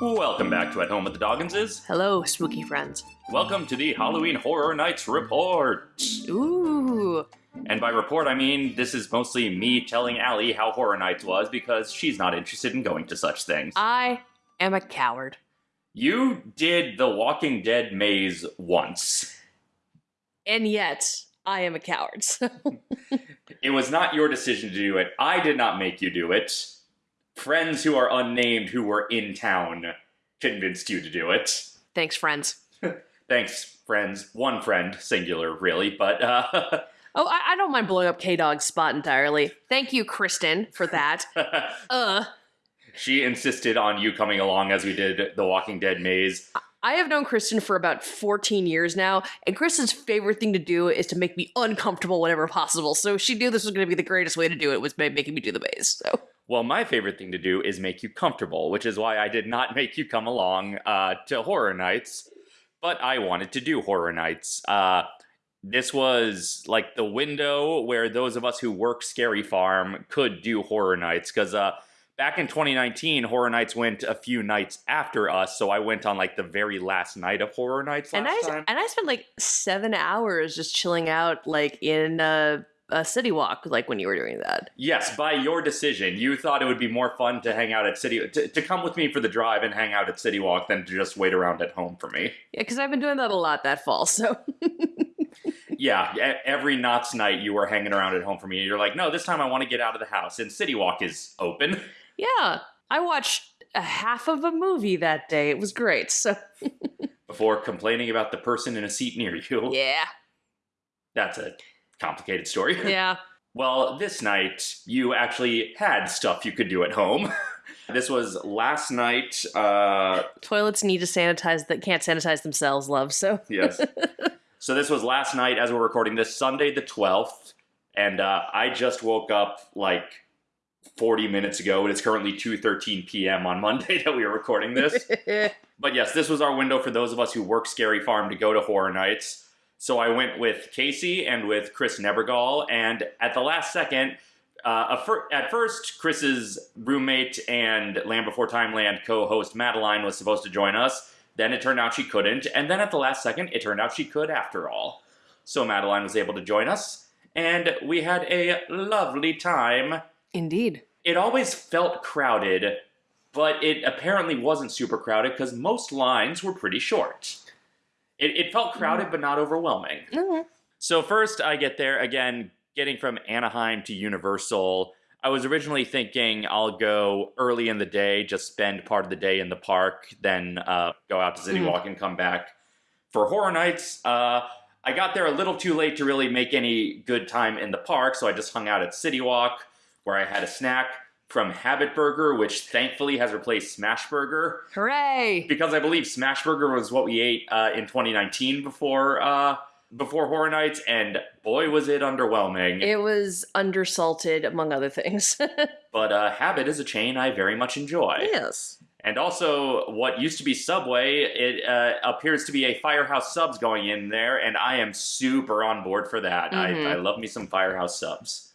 Welcome back to At Home with the Dogginses. Hello, spooky friends. Welcome to the Halloween Horror Nights report. Ooh. And by report, I mean this is mostly me telling Allie how Horror Nights was because she's not interested in going to such things. I am a coward. you did the Walking Dead maze once. And yet, I am a coward. So. It was not your decision to do it. I did not make you do it. Friends who are unnamed who were in town convinced you to do it. Thanks, friends. Thanks, friends. One friend, singular, really, but uh, Oh, I, I don't mind blowing up K Dog's spot entirely. Thank you, Kristen, for that. uh, she insisted on you coming along as we did the Walking Dead maze. I have known Kristen for about 14 years now, and Kristen's favorite thing to do is to make me uncomfortable whenever possible. So she knew this was going to be the greatest way to do it was by making me do the maze. So Well, my favorite thing to do is make you comfortable, which is why I did not make you come along uh, to Horror Nights, but I wanted to do Horror Nights. Uh, this was like the window where those of us who work Scary Farm could do Horror Nights, because uh, back in 2019, Horror Nights went a few nights after us, so I went on like the very last night of Horror Nights last and I time. and I spent like seven hours just chilling out, like in a, a city walk, like when you were doing that. Yes, by your decision, you thought it would be more fun to hang out at City to, to come with me for the drive and hang out at City Walk than to just wait around at home for me. Yeah, because I've been doing that a lot that fall. So Yeah, every Knott's night you were hanging around at home for me, and you're like, no, this time I want to get out of the house, and City Walk is open. yeah, I watched a half of a movie that day. It was great. So Before complaining about the person in a seat near you. yeah, That's a complicated story. yeah. Well, this night you actually had stuff you could do at home. this was last night. Uh, Toilets need to sanitize that can't sanitize themselves, love. So Yes. so this was last night as we're recording this, Sunday the 12th. And uh, I just woke up like 40 minutes ago, and it's currently 2.13 p.m. on Monday that we are recording this. but yes, this was our window for those of us who work Scary Farm to go to Horror Nights. So I went with Casey and with Chris Nebergall, and at the last second, uh, at first, Chris's roommate and Land Before Time Land co-host Madeline was supposed to join us. Then it turned out she couldn't, and then at the last second, it turned out she could after all. So Madeline was able to join us, and we had a lovely time. indeed. It always felt crowded, but it apparently wasn't super crowded because most lines were pretty short. It, it felt crowded, but not overwhelming. Mhm. So first I get there, again, getting from Anaheim to Universal. I was originally thinking I'll go early in the day, just spend part of the day in the park, then uh, go out to City Mhm. Walk and come back. For Horror Nights, uh, I got there a little too late to really make any good time in the park, so I just hung out at City Walk, where I had a snack from Habit Burger, which thankfully has replaced Smash Burger Hooray! because I believe Smash Burger was what we ate uh, in 2019 before uh, before Horror Nights, and boy was it underwhelming. It was undersalted, among other things. but uh, Habit is a chain I very much enjoy, yes. and also what used to be Subway, it uh, appears to be a Firehouse Subs going in there, and I am super on board for that. Mhm. I, I love me some Firehouse Subs.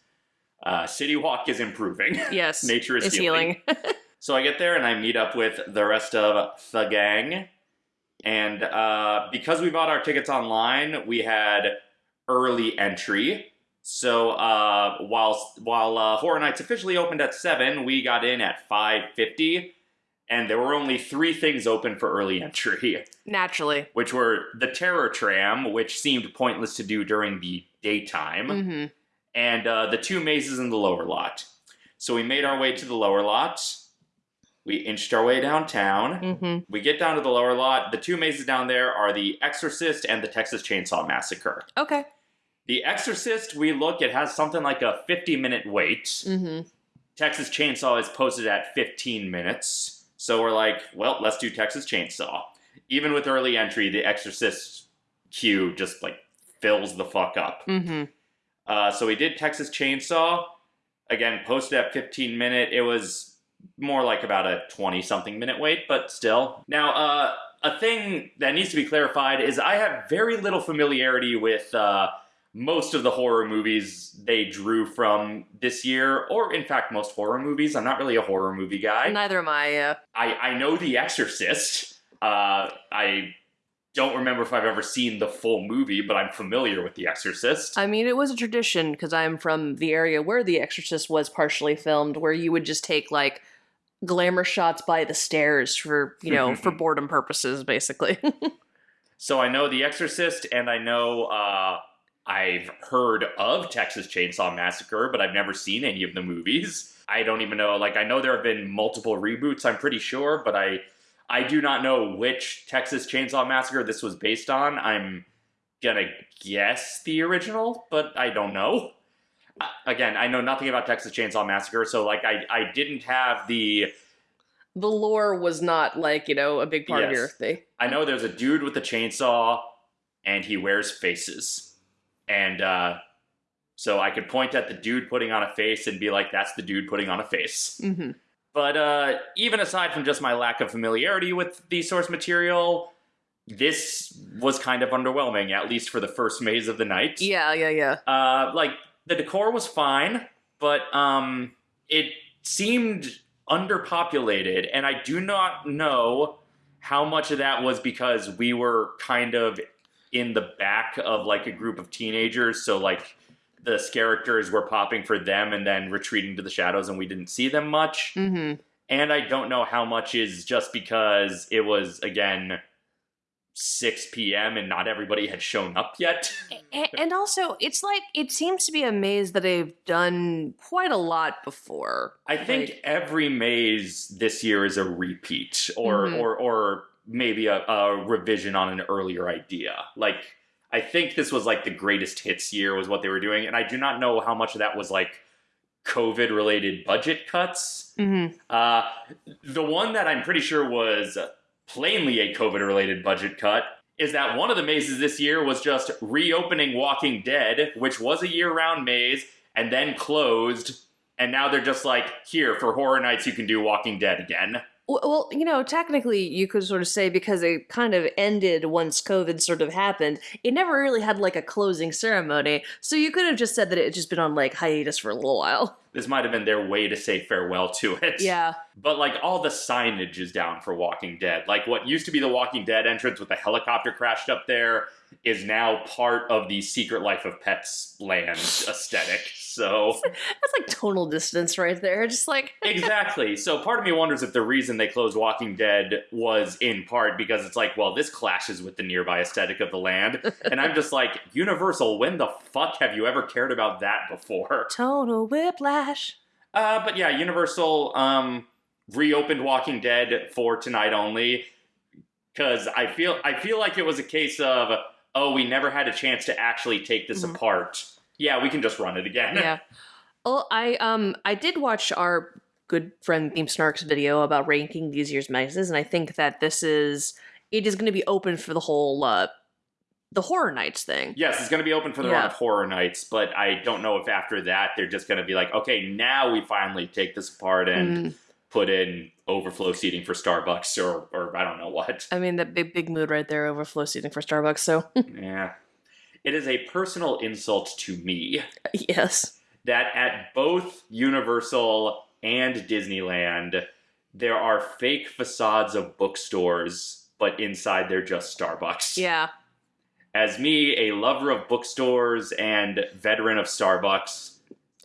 Uh, City Walk is improving. Yes. Nature is It's healing. healing. So I get there and I meet up with the rest of the gang. And uh, because we bought our tickets online, we had early entry. So uh, while while uh, Horror Nights officially opened at seven, we got in at five fifty, and there were only three things open for early entry, Naturally. which were the Terror Tram, which seemed pointless to do during the daytime hmm and uh, the two mazes in the lower lot. So we made our way to the lower lot. We inched our way downtown. hmm We get down to the lower lot. The two mazes down there are The Exorcist and the Texas Chainsaw Massacre. Okay. The Exorcist, we look, it has something like a 50 minute wait. hmm Texas Chainsaw is posted at 15 minutes. So we're like, well, let's do Texas Chainsaw. Even with early entry, the Exorcist queue just like fills the fuck up. hmm Uh, so we did Texas Chainsaw. Again, posted at 15 minute. It was more like about a 20 something minute wait, but still. Now, uh, a thing that needs to be clarified is I have very little familiarity with uh, most of the horror movies they drew from this year, or in fact, most horror movies. I'm not really a horror movie guy. Neither am I. Uh, I, I know The Exorcist. Uh, I don't remember if I've ever seen the full movie, but I'm familiar with The Exorcist. I mean, it was a tradition because I'm from the area where The Exorcist was partially filmed, where you would just take like glamour shots by the stairs for you know for boredom purposes, basically. so I know The Exorcist, and I know uh, I've heard of Texas Chainsaw Massacre, but I've never seen any of the movies. I don't even know. Like I know there have been multiple reboots. I'm pretty sure, but I I do not know which Texas Chainsaw Massacre this was based on. I'm gonna guess the original, but I don't know. Uh, again, I know nothing about Texas Chainsaw Massacre, so like I I didn't have the the lore was not like you know a big part of your thing. I know there's a dude with a chainsaw and he wears faces. And uh, so I could point at the dude putting on a face and be like, that's the dude putting on a face. hmm But uh, even aside from just my lack of familiarity with the source material, this was kind of underwhelming, at least for the first maze of the night. Yeah, yeah, yeah. Uh, like the decor was fine, but um, it seemed underpopulated, and I do not know how much of that was because we were kind of in the back of like a group of teenagers, so like the characters were popping for them and then retreating to the shadows, and we didn't see them much. hmm And I don't know how much is just because it was again 6 p.m. and not everybody had shown up yet. And also, it's like it seems to be a maze that they've done quite a lot before. I think Like- every maze this year is a repeat or Mhm. or or maybe a, a revision on an earlier idea. Like I think this was like the greatest hits year was what they were doing, and I do not know how much of that was like COVID related budget cuts. hmm Uh, the one that I'm pretty sure was plainly a COVID related budget cut is that one of the mazes this year was just reopening Walking Dead, which was a year round maze, and then closed. And now they're just like, here, for horror nights, you can do Walking Dead again. Well, you know, technically, you could sort of say because it kind of ended once COVID sort of happened, it never really had like a closing ceremony. So you could have just said that it had just been on like hiatus for a little while. This might have been their way to say farewell to it. Yeah. But like all the signage is down for Walking Dead. Like what used to be the Walking Dead entrance with the helicopter crashed up there is now part of the Secret Life of Pets land aesthetic. So That's like tonal distance right there. Just like, exactly. So part of me wonders if the reason they closed Walking Dead was in part because it's like, well, this clashes with the nearby aesthetic of the land. And I'm just like, Universal, when the fuck have you ever cared about that before? tonal whiplash. Uh, but yeah, Universal um, reopened Walking Dead for tonight only because I feel I feel like it was a case of oh we never had a chance to actually take this Mhm. apart. Yeah, we can just run it again. yeah. Well, I um I did watch our good friend Theme Snark's video about ranking these year's mazes, and I think that this is it is going to be open for the whole uh the horror nights thing. Yes, it's going to be open for the run Yeah. of horror nights, but I don't know if after that they're just going to be like, okay, now we finally take this apart and Mm, put in overflow seating for Starbucks or or I don't know what. I mean, that big big mood right there, overflow seating for Starbucks. So yeah, it is a personal insult to me. yes, that at both Universal and Disneyland, there are fake facades of bookstores, but inside they're just Starbucks. yeah, As me, a lover of bookstores and veteran of Starbucks,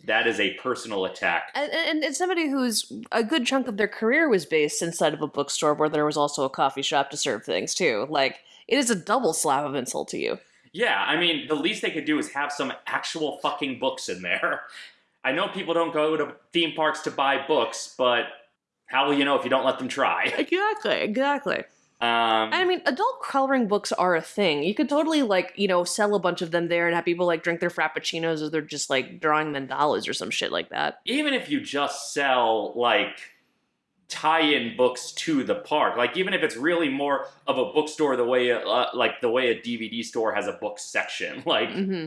that is a personal attack. and, and it's somebody who's a good chunk of their career was based inside of a bookstore where there was also a coffee shop to serve things too. Like it is a double slap of insult to you. Yeah, I mean, the least they could do is have some actual fucking books in there. I know people don't go to theme parks to buy books, but how will you know if you don't let them try? Exactly, exactly. Um, I mean, adult coloring books are a thing. You could totally like, you know, sell a bunch of them there and have people like drink their frappuccinos or they're just like drawing mandalas or some shit like that. even if you just sell like tie-in books to the park like even if it's really more of a bookstore the way uh, like the way a dvd store has a book section like hmm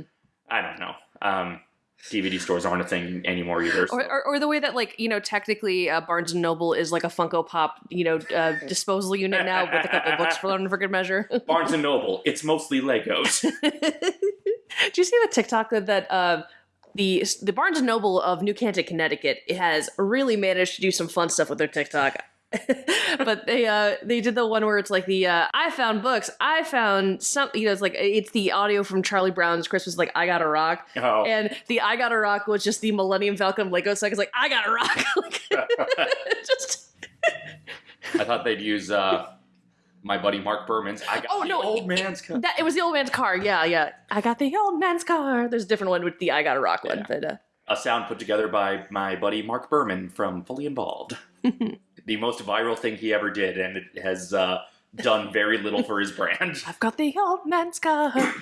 i don't know um dvd stores aren't a thing anymore either so. Or, or, or the way that like, you know, technically uh, Barnes and Noble is like a Funko Pop, you know, uh, disposal unit now with a couple books for for good measure. barnes and noble it's mostly legos Do you see the TikTok that, that uh, the the Barnes and Noble of New Canaan, Connecticut, has really managed to do some fun stuff with their TikTok. but they uh they did the one where it's like the uh I found books, I found some you know it's like it's the audio from Charlie Brown's Christmas like I got a rock. Oh. And the I got a rock was just the Millennium Falcon Lego set. It's like I got a rock. like, just I thought they'd use uh, my buddy Mark Berman's. I got Oh, the no, old it- man's car. that it was the old man's car. Yeah, yeah. I got the old man's car. There's a different one with the I got a rock one, but uh a sound put together by my buddy Mark Berman from Fully Involved. The most viral thing he ever did, and it has uh, done very little for his brand. I've got the old man's car.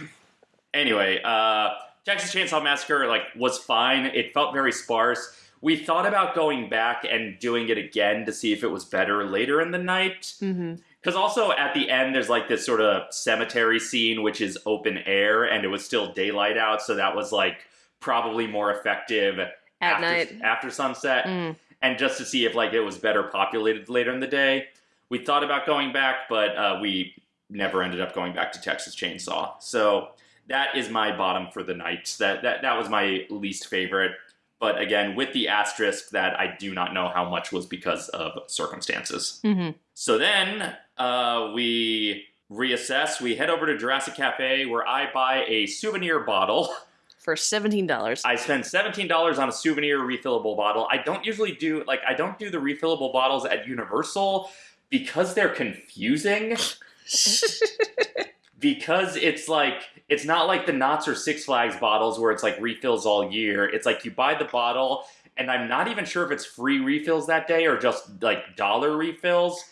Anyway, uh, Texas Chainsaw Massacre like was fine. It felt very sparse. We thought about going back and doing it again to see if it was better later in the night. Because also at the end, there's like this sort of cemetery scene, which is open air, and it was still daylight out, so that was like probably more effective At after, night. after sunset. Mm. And just to see if like it was better populated later in the day, we thought about going back, but uh, we never ended up going back to Texas Chainsaw. So that is my bottom for the night. That that that was my least favorite. But again, with the asterisk that I do not know how much was because of circumstances. hmm So then uh, we reassess. We head over to Jurassic Cafe where I buy a souvenir bottle. For seventeen dollars. I spend seventeen dollars on a souvenir refillable bottle. I don't usually do like I don't do the refillable bottles at Universal because they're confusing. because it's like it's not like the Knott's or Six Flags bottles where it's like refills all year. It's like you buy the bottle, and I'm not even sure if it's free refills that day or just like dollar refills.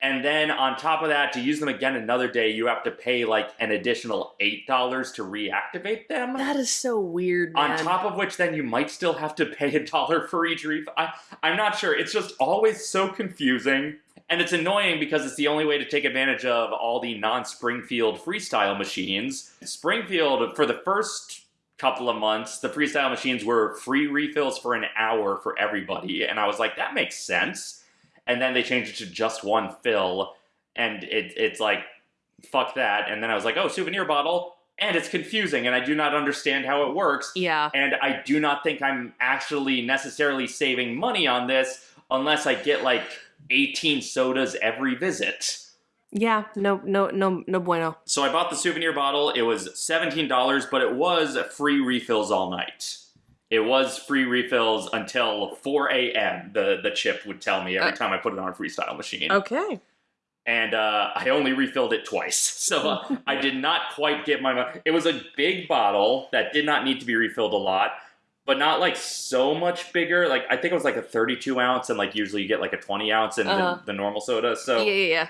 And then on top of that, to use them again another day, you have to pay like an additional eight dollars to reactivate them. that is so weird, man. On top of which, then you might still have to pay a dollar for each refill. I, I'm not sure. It's just always so confusing. And it's annoying because it's the only way to take advantage of all the non Springfield freestyle machines. Springfield, for the first couple of months, the freestyle machines were free refills for an hour for everybody. And I was like, that makes sense. And then they changed it to just one fill. And it, it's like, fuck that. And then I was like, oh, souvenir bottle. And it's confusing, and I do not understand how it works. yeah. And I do not think I'm actually necessarily saving money on this unless I get like 18 sodas every visit. Yeah. No. No. No. No bueno. So I bought the souvenir bottle. It was $17, but it was free refills all night. It was free refills until 4 a.m. The the chip would tell me every Uh, time I put it on a freestyle machine. Okay. And uh, I only refilled it twice, so uh, I did not quite get my. It was a big bottle that did not need to be refilled a lot, but not like so much bigger. Like I think it was like a 32 ounce, and like usually you get like a 20 ounce in Uh-huh. the, the normal soda. So yeah. Yeah. Yeah.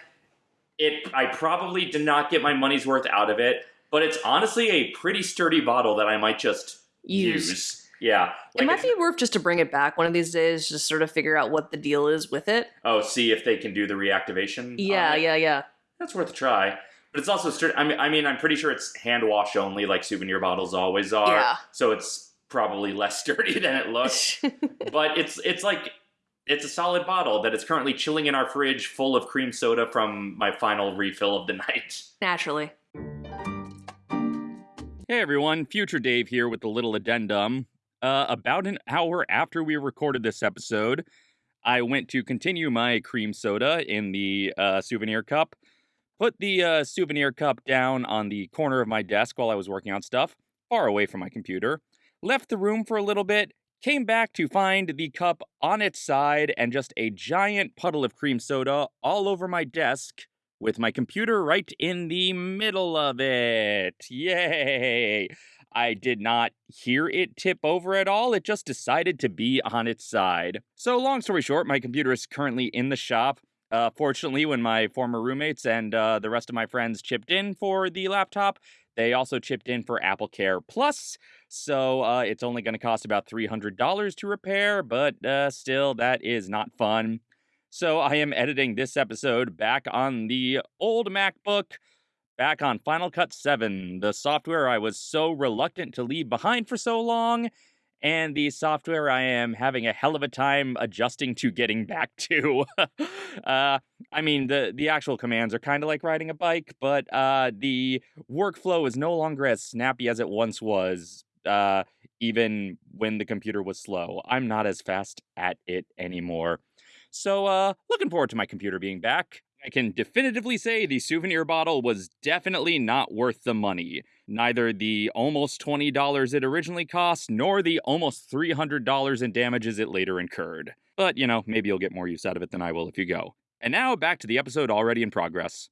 it I probably did not get my money's worth out of it, but it's honestly a pretty sturdy bottle that I might just use. Yeah, it might be worth just to bring it back one of these days, just sort of figure out what the deal is with it. Oh, see if they can do the reactivation. Yeah. Yeah. Yeah. That's worth a try. But it's also sturdy. I mean, I mean, I'm pretty sure it's hand wash only, like souvenir bottles always are. Yeah. So it's probably less sturdy than it looks. but it's it's like it's a solid bottle that is currently chilling in our fridge, full of cream soda from my final refill of the night. Naturally. Hey everyone, Future Dave here with a little addendum. Uh, about an hour after we recorded this episode, I went to continue my cream soda in the uh, souvenir cup, put the uh, souvenir cup down on the corner of my desk while I was working on stuff, far away from my computer, left the room for a little bit, came back to find the cup on its side and just a giant puddle of cream soda all over my desk with my computer right in the middle of it. Yay! I did not hear it tip over at all. It just decided to be on its side. So, long story short, my computer is currently in the shop. Uh, fortunately, when my former roommates and uh, the rest of my friends chipped in for the laptop, they also chipped in for Apple Care Plus. So, uh, it's only going to cost about $300 to repair, but uh, still, that is not fun. So I am editing this episode back on the old MacBook, back on Final Cut 7, the software I was so reluctant to leave behind for so long. and the software I am having a hell of a time adjusting to getting back to. uh, I mean, the the actual commands are kind of like riding a bike, but uh, the workflow is no longer as snappy as it once was. Uh, even when the computer was slow, I'm not as fast at it anymore. So, uh, looking forward to my computer being back. I can definitively say the souvenir bottle was definitely not worth the money. Neither the almost $20 it originally cost, nor the almost $300 in damages it later incurred. But, you know, maybe you'll get more use out of it than I will if you go. And now back to the episode already in progress.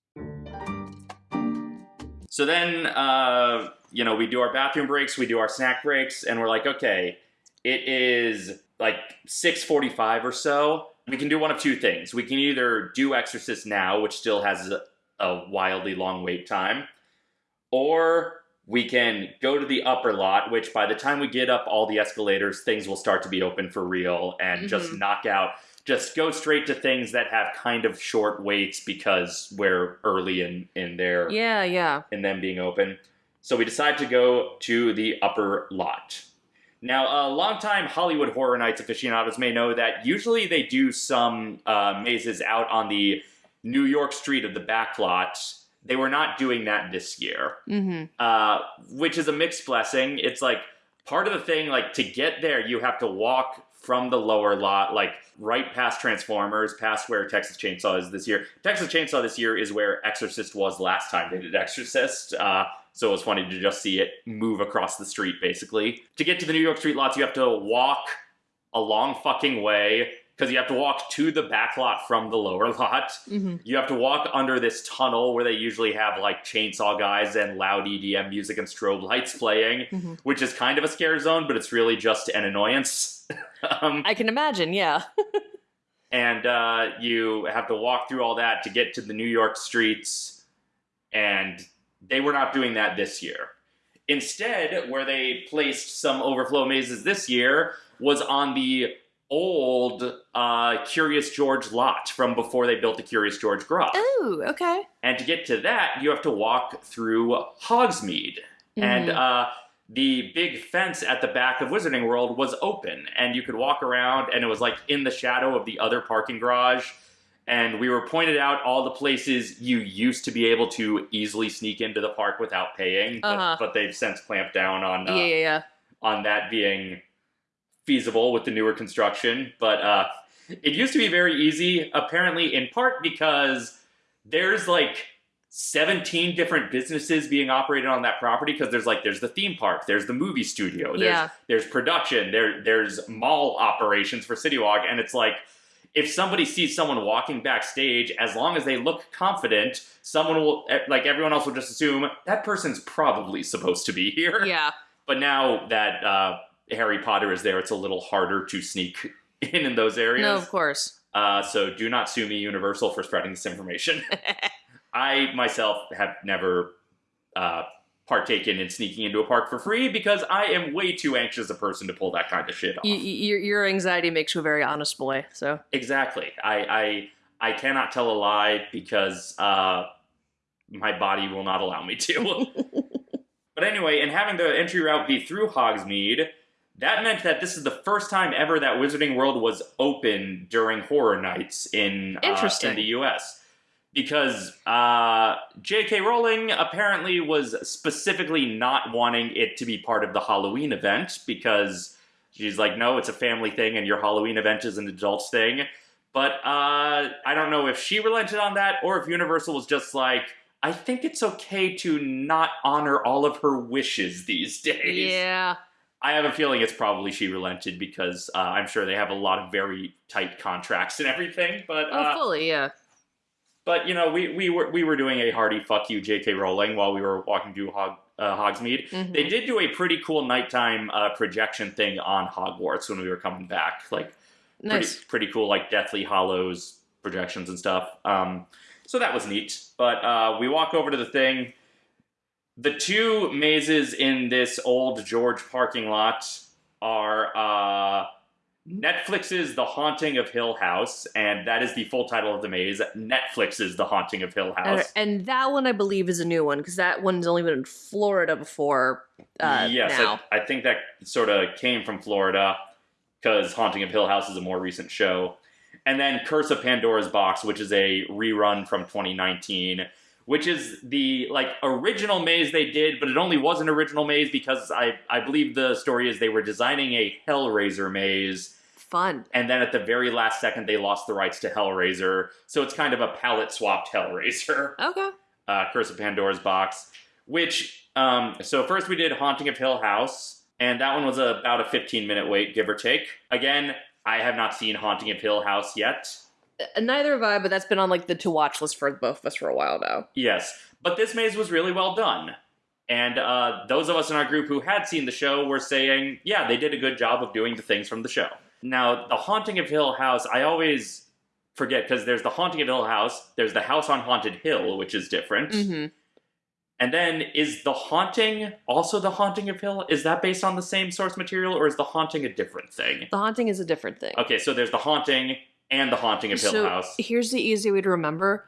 So then, uh, you know, we do our bathroom breaks, we do our snack breaks, and we're like, okay, it is like 6:45 or so. We can do one of two things. We can either do Exorcist now, which still has a, a wildly long wait time, or we can go to the upper lot, which by the time we get up all the escalators, things will start to be open for real and just Mhm. knock out, just go straight to things that have kind of short waits because we're early in, in their Yeah, yeah. in them being open. So we decide to go to the upper lot. Now, a longtime Hollywood Horror Nights aficionados may know that usually they do some uh, mazes out on the New York street of the back lot. They were not doing that this year, Mm-hmm. uh, which is a mixed blessing. It's like part of the thing, like to get there, you have to walk from the lower lot, like right past Transformers, past where Texas Chainsaw is this year. Texas Chainsaw this year is where Exorcist was last time they did Exorcist. Uh, so it was funny to just see it move across the street, basically. To get to the New York street lots, you have to walk a long fucking way because you have to walk to the back lot from the lower lot. Mm-hmm. You have to walk under this tunnel where they usually have like chainsaw guys and loud EDM music and strobe lights playing, Mhm. which is kind of a scare zone, but it's really just an annoyance. um, I can imagine, yeah. and uh, you have to walk through all that to get to the New York streets, and they were not doing that this year. Instead, where they placed some overflow mazes this year was on the old uh, Curious George lot from before they built the Curious George garage. Ooh, okay. And to get to that, you have to walk through Hogsmeade. And Mhm. uh, the big fence at the back of Wizarding World was open, and you could walk around, and it was like in the shadow of the other parking garage. And we were pointed out all the places you used to be able to easily sneak into the park without paying, but, Uh-huh. but they've since clamped down on uh, yeah, yeah, yeah. on that being feasible with the newer construction. But uh, it used to be very easy, apparently, in part because there's like 17 different businesses being operated on that property because there's like there's the theme park, there's the movie studio, there's Yeah. there's production, there there's mall operations for City Walk, and it's like if somebody sees someone walking backstage, as long as they look confident, someone will eh, like everyone else will just assume that person's probably supposed to be here. Yeah. But now that uh, Harry Potter is there, it's a little harder to sneak in in those areas. No, of course. Uh, so do not sue me, Universal, for spreading this information. I myself have never uh, partaken in sneaking into a park for free because I am way too anxious a person to pull that kind of shit off. Y- your, your anxiety makes you a very honest boy, so. Exactly. I I I cannot tell a lie because uh, my body will not allow me to. but anyway, and having the entry route be through Hogsmeade, that meant that this is the first time ever that Wizarding World was open during Horror Nights in uh, in the U.S. Because uh, J.K. Rowling apparently was specifically not wanting it to be part of the Halloween event because she's like, no, it's a family thing, and your Halloween event is an adults thing. But uh, I don't know if she relented on that or if Universal was just like, I think it's okay to not honor all of her wishes these days. Yeah. I have a feeling it's probably she relented because uh, I'm sure they have a lot of very tight contracts and everything. But Oh, uh, fully, yeah. But you know, we, we were we were doing a hearty fuck you, J.K. Rowling, while we were walking through Hog, uh, Hogsmeade. Mhm. They did do a pretty cool nighttime uh, projection thing on Hogwarts when we were coming back. Like Nice. pretty, pretty cool, like Deathly Hallows projections and stuff. Um, so that was neat. But uh, we walk over to the thing. The two mazes in this old George parking lot are uh, Netflix's The Haunting of Hill House, and that is the full title of the maze. Netflix's The Haunting of Hill House. and that one I believe is a new one because that one's only been in Florida before. Uh, yes, now. I, I think that sort of came from Florida because Haunting of Hill House is a more recent show. And then Curse of Pandora's Box, which is a rerun from 2019, which is the like original maze they did, but it only was an original maze because I I believe the story is they were designing a Hellraiser maze Fun. and then at the very last second they lost the rights to Hellraiser, so it's kind of a palette swapped Hellraiser Okay. uh, Curse of Pandora's Box, which, um, so first we did Haunting of Hill House, and that one was about a 15 minute wait, give or take. Again, I have not seen Haunting of Hill House yet. Uh, Neither have I, but that's been on like the to watch list for both of us for a while now. Yes, but this maze was really well done. And uh, those of us in our group who had seen the show were saying, yeah, they did a good job of doing the things from the show. Now, the Haunting of Hill House, I always forget because there's the Haunting of Hill House, there's the House on Haunted Hill, which is different. Mm-hmm. And then is the haunting also the haunting of Hill? Is that based on the same source material or is the haunting a different thing? The haunting is a different thing. Okay, so there's the haunting and the haunting of Hill so House. here's the easy way to remember.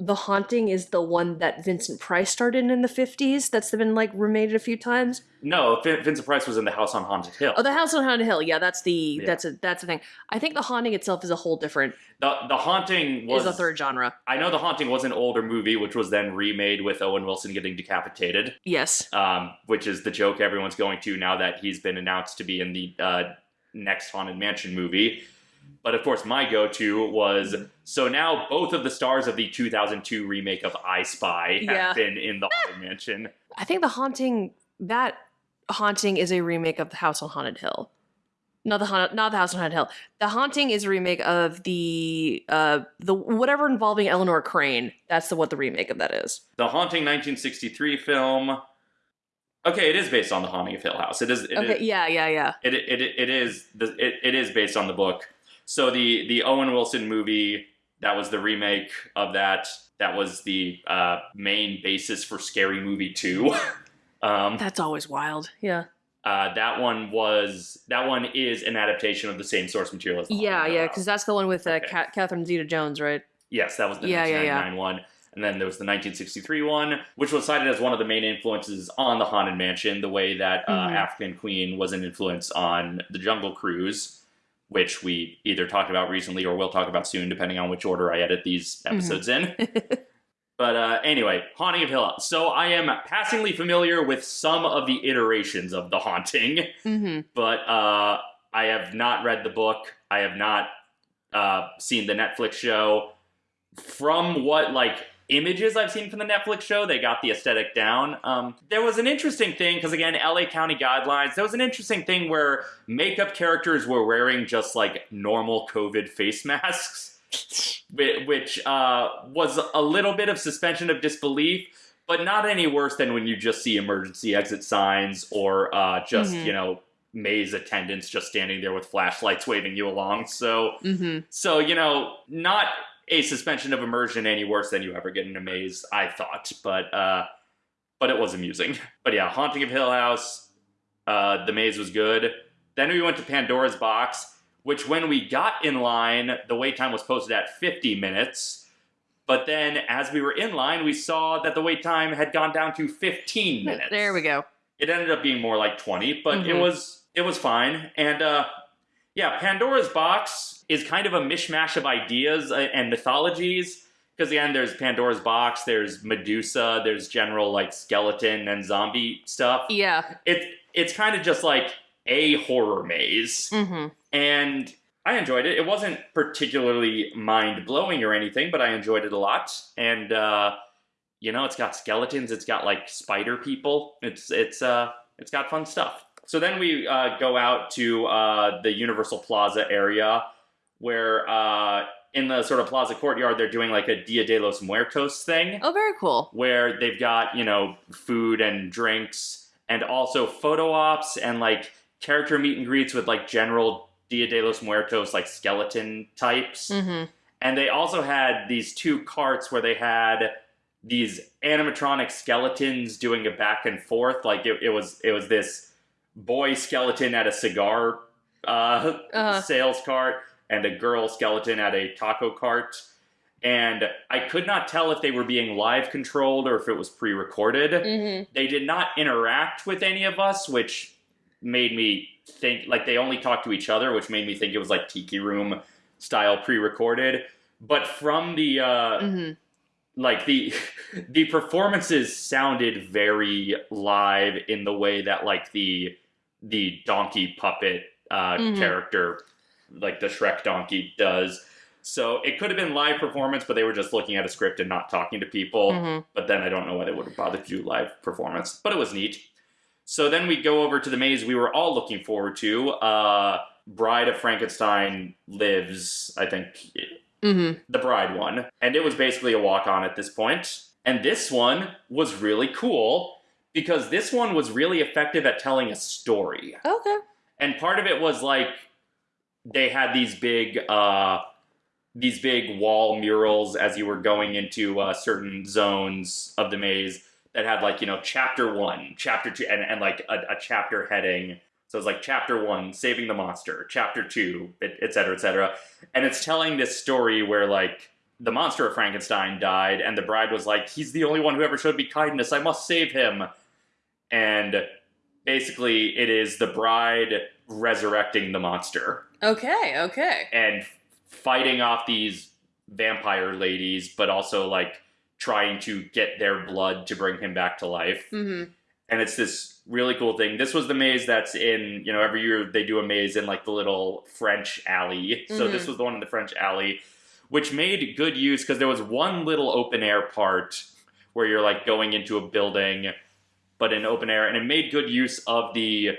The haunting is the one that Vincent Price started in the 50s. That's been like remade a few times. No, Vin- Vincent Price was in the House on Haunted Hill. Oh, the house on Haunted Hill. Yeah, that's the Yeah. that's a that's the thing. I think the haunting itself is a whole different The the haunting was is a third genre. I know the haunting was an older movie, which was then remade with Owen Wilson getting decapitated, Yes. um, which is the joke everyone's going to now that he's been announced to be in the uh, next Haunted Mansion movie. But of course, my go-to was so now both of the stars of the 2002 remake of I Spy have Yeah. been in the Haunted Mansion. I think the haunting that haunting is a remake of the House on Haunted Hill. Not the haunt, not the House on Haunted Hill. The haunting is a remake of the uh the whatever involving Eleanor Crane. That's the what the remake of that is. The Haunting 1963 film. Okay, it is based on the Haunting of Hill House. It is. It okay, is- yeah, yeah, yeah. it, it, it is the, it, it is based on the book. So the the Owen Wilson movie that was the remake of that. That was the uh, main basis for Scary Movie Two. um, That's always wild. Yeah. uh, that one was that one is an adaptation of the same source material as the Yeah, yeah, because that's the one with uh, Okay. Ca- Catherine Zeta-Jones, right? yes, that was the Yeah, yeah, yeah. one. And then there was the 1963 one, which was cited as one of the main influences on the Haunted Mansion, the way that uh, Mhm. African Queen was an influence on the Jungle Cruise, which we either talked about recently or will talk about soon, depending on which order I edit these Mm-hmm. episodes in. But uh, anyway, Haunting of Hill House. So I am passingly familiar with some of the iterations of The Haunting, mm-hmm. but uh, I have not read the book. I have not uh, seen the Netflix show. From what like images I've seen from the Netflix show, they got the aesthetic down. Um, there was an interesting thing because again, LA County guidelines. There was an interesting thing where makeup characters were wearing just like normal COVID face masks which uh, was a little bit of suspension of disbelief, but not any worse than when you just see emergency exit signs or uh, just Mhm. you know maze attendants just standing there with flashlights waving you along. So Mm-hmm. so you know not a suspension of immersion any worse than you ever get in a maze. I thought, but uh, but it was amusing. But yeah, Haunting of Hill House, uh, the maze was good. Then we went to Pandora's Box, which when we got in line, the wait time was posted at 50 minutes. But then as we were in line, we saw that the wait time had gone down to 15 minutes. There we go. It ended up being more like 20, but it Mhm. was it was fine. And uh yeah, Pandora's Box is kind of a mishmash of ideas uh, and mythologies. Because again, there's Pandora's Box, there's Medusa, there's general like skeleton and zombie stuff. Yeah. It it's kind of just like a horror maze Mm-hmm. and I enjoyed it. It wasn't particularly mind blowing or anything, but I enjoyed it a lot. And uh, you know, it's got skeletons. It's got like spider people. It's it's uh it's got fun stuff. So then we uh, go out to uh, the Universal Plaza area, where uh, in the sort of plaza courtyard they're doing like a Dia de los Muertos thing Oh, very cool. where they've got you know food and drinks and also photo ops and like character meet and greets with like general Dia de los Muertos like skeleton types. Mm-hmm. And they also had these two carts where they had these animatronic skeletons doing a back and forth. Like it, it was it was this boy skeleton at a cigar uh, Uh-huh. sales cart and a girl skeleton at a taco cart. And I could not tell if they were being live controlled or if it was pre recorded. Mm-hmm. They did not interact with any of us, which made me think like they only talked to each other, which made me think it was like Tiki Room style pre recorded. But from the uh, Mm-hmm. like the the performances sounded very live in the way that like the the donkey puppet uh, Mhm. character like the Shrek donkey does. So it could have been live performance, but they were just looking at a script and not talking to people. Mm-hmm. But then I don't know why they would have bothered to do live performance. But it was neat. So then we go over to the maze we were all looking forward to. Uh, Bride of Frankenstein lives, I think, Mm-hmm. the bride one. And it was basically a walk on at this point. And this one was really cool because this one was really effective at telling a story. Okay. And part of it was like they had these big uh these big wall murals as you were going into uh, certain zones of the maze that had like you know chapter one chapter two and, and like a, a chapter heading. So it's like chapter one saving the monster chapter two et et cetera et cetera. And it's telling this story where like the monster of frankenstein died and the bride was like he's the only one who ever showed me kindness. I must save him. And basically it is the bride resurrecting the monster Okay. Okay. and fighting off these vampire ladies, but also like trying to get their blood to bring him back to life. Mm-hmm. And it's this really cool thing. This was the maze that's in, you know, every year they do a maze in like the little French alley. So Mhm. this was the one in the French alley, which made good use because there was one little open air part where you're like going into a building, but in open air, and it made good use of the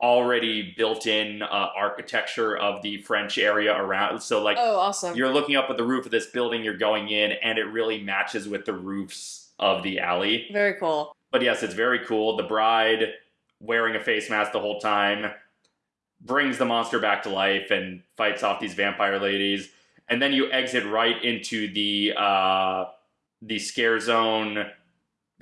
already built-in uh, architecture of the French area around. So like Oh, awesome. you're looking up at the roof of this building you're going in, and it really matches with the roofs of the alley. Very cool. But yes, it's very cool. The bride wearing a face mask the whole time brings the monster back to life and fights off these vampire ladies. And then you exit right into the uh, the scare zone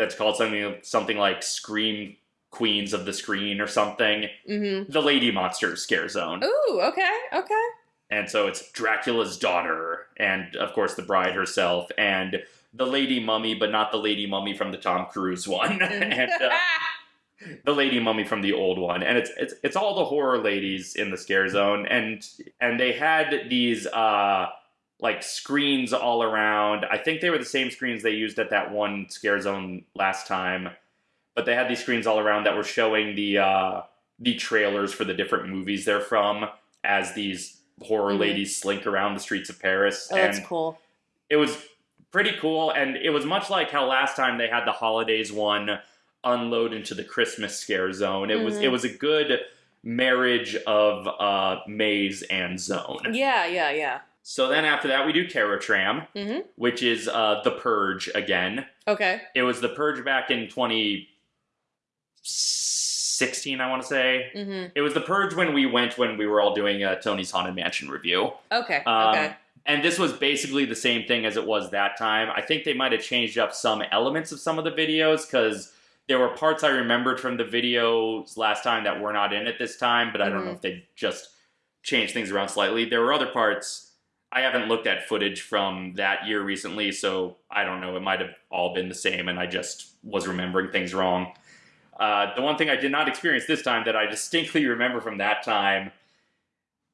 that's called something something like Scream Queens of the Screen or something. Mm-hmm. The Lady Monster scare zone. Ooh. Okay. Okay. And so it's Dracula's daughter, and of course the bride herself, and the lady mummy, but not the lady mummy from the Tom Cruise one, and uh, the lady mummy from the old one. And it's it's it's all the horror ladies in the scare zone, and and they had these uh like screens all around. I think they were the same screens they used at that one scare zone last time, but they had these screens all around that were showing the uh the trailers for the different movies they're from as these horror Mhm. ladies slink around the streets of Paris. oh, that's and cool. it was pretty cool. And it was much like how last time they had the holidays one unload into the Christmas scare zone. It was Mhm. it was a good marriage of uh, maze and zone. Yeah. Yeah. Yeah. So then after that we do Terror Tram, Mhm. which is uh, the Purge again. Okay. It was the Purge back in 2016, I want to say. Mm-hmm. It was the Purge when we went when we were all doing a Tony's Haunted Mansion review. Okay. Um, okay. And this was basically the same thing as it was that time. I think they might have changed up some elements of some of the videos because there were parts I remembered from the videos last time that were not in it this time, but I don't know Mhm. if they just changed things around slightly. There were other parts. I haven't looked at footage from that year recently, so I don't know. It might have all been the same, and I just was remembering things wrong. Uh, the one thing I did not experience this time that I distinctly remember from that time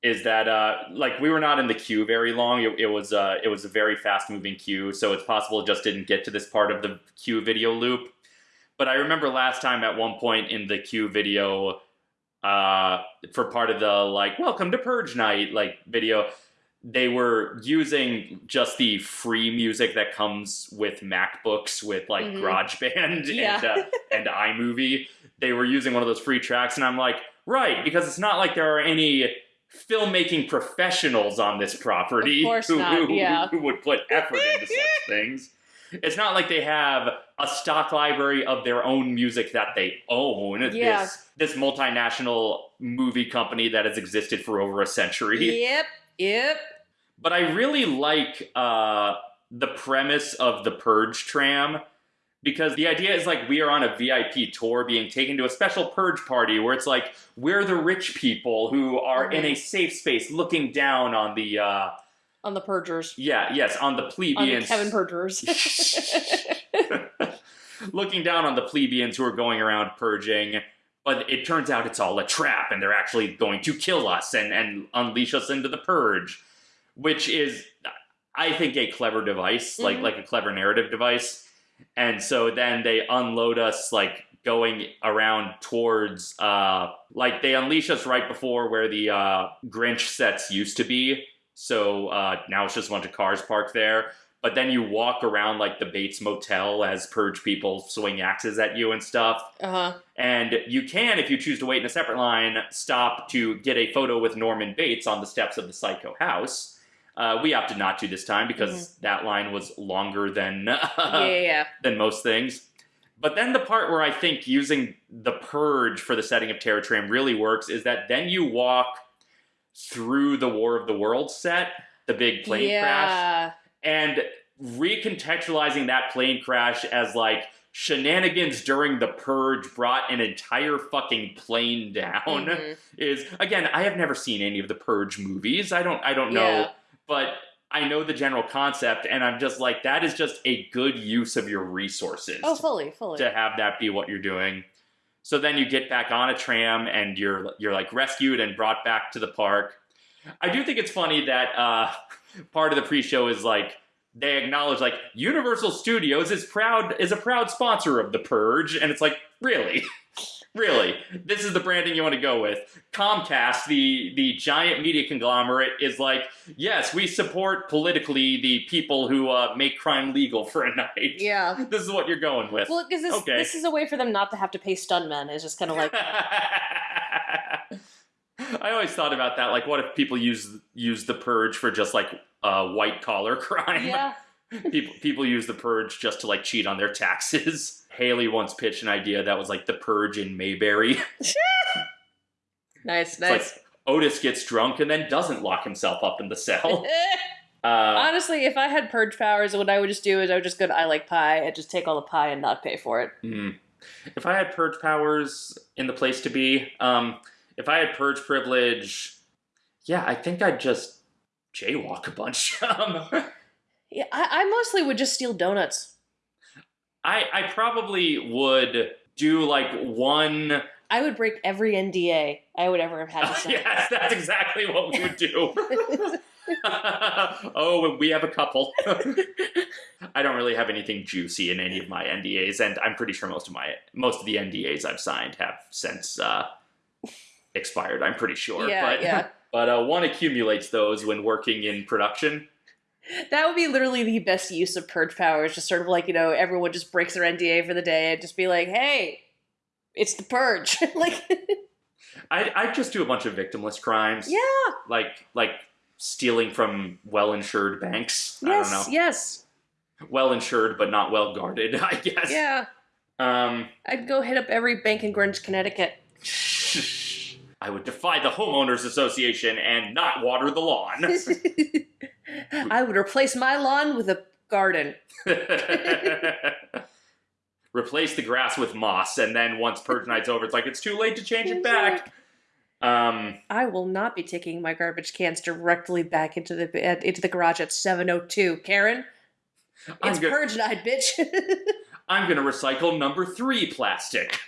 is that uh, like we were not in the queue very long. It, it was uh, it was a very fast moving queue, so it's possible it just didn't get to this part of the queue video loop. But I remember last time at one point in the queue video, uh, for part of the like "Welcome to Purge Night" like video, they were using just the free music that comes with MacBooks with like Mhm. GarageBand Yeah. and uh, and iMovie. They were using one of those free tracks, and I'm like, right, because it's not like there are any filmmaking professionals on this property who, not, who, yeah. who would put effort into such things. It's not like they have a stock library of their own music that they own. Yeah. This this multinational movie company that has existed for over a century. Yep. Yep. But I really like uh, the premise of the Purge tram because the idea is like we are on a VIP tour being taken to a special purge party where it's like we're the rich people who are in a safe space looking down on the uh On the Purgers. yeah, yes, on the On the plebeians Kevin Purgers. looking down on the plebeians who are going around purging. But it turns out it's all a trap, and they're actually going to kill us and, and unleash us into the purge, which is, I think, a clever device, like Mhm. like a clever narrative device. And so then they unload us, like going around towards, uh, like they unleash us right before where the uh, Grinch sets used to be. So uh, now it's just a bunch of cars parked there but then you walk around like the Bates Motel as purge people swing axes at you and stuff. uh huh. And you can, if you choose to wait in a separate line, stop to get a photo with Norman Bates on the steps of the Psycho house. Uh, we opted not to this time because that line was longer than yeah, yeah, yeah. than most things. But then the part where I think using the purge for the setting of Terror Tram really works is that then you walk through the War of the Worlds set, the big plane crash yeah. And recontextualizing that plane crash as like shenanigans during the purge brought an entire fucking plane down Mhm. is again i have never seen any of the purge movies i don't i don't know Yeah. but i know the general concept and i'm just like that is just a good use of your resources Oh, fully, fully. to have that be what you're doing. So then you get back on a tram and you're you're like rescued and brought back to the park. I do think it's funny that uh, part of the pre-show is like they acknowledge like Universal Studios is proud is a proud sponsor of the Purge, and it's like really. Really, this is the branding you want to go with. Comcast, the the giant media conglomerate, is like, yes, we support politically the people who uh, make crime legal for a night. yeah. This is what you're going with. Well, because this, Okay. this is a way for them not to have to pay stuntmen. It's just kind of like, I always thought about that. Like, what if people use use the purge for just like uh, white collar crime? yeah. people people use the purge just to like cheat on their taxes. Haley once pitched an idea that was like the purge in Mayberry. Nice, It's nice. like Otis gets drunk and then doesn't lock himself up in the cell. Uh, Honestly, if I had purge powers, what I would just do is I would just go to I Like Pie and just take all the pie and not pay for it. hmm. If I had purge powers in the place to be, um, if I had purge privilege, yeah, I think I'd just jaywalk a bunch. um, Yeah, I, I mostly would just steal donuts. I I probably would do like one. I would break every NDA I would ever have had to sign. yes, that's exactly what we would do. oh, we have a couple. I don't really have anything juicy in any of my NDAs, and I'm pretty sure most of my most of the NDAs I've signed have since uh, expired. I'm pretty sure. Yeah, but, yeah. But uh, one accumulates those when working in production. That would be literally the best use of purge powers. Just sort of like you know, everyone just breaks their NDA for the day and just be like, "Hey, it's the purge." like, I I just do a bunch of victimless crimes. yeah, Like like stealing from well insured banks. I yes, don't know. yes, Well insured but not well guarded. I guess. yeah. Um. I'd go hit up every bank in Greenwich, Connecticut. I would defy the homeowners association and not water the lawn. I would replace my lawn with a garden. Replace the grass with moss, and then once purge night's over, it's like it's too late to change it back. Um, I will not be taking my garbage cans directly back into the uh, into the garage at 702. Karen, I'm, it's go- purge night, bitch. I'm gonna recycle number three plastic.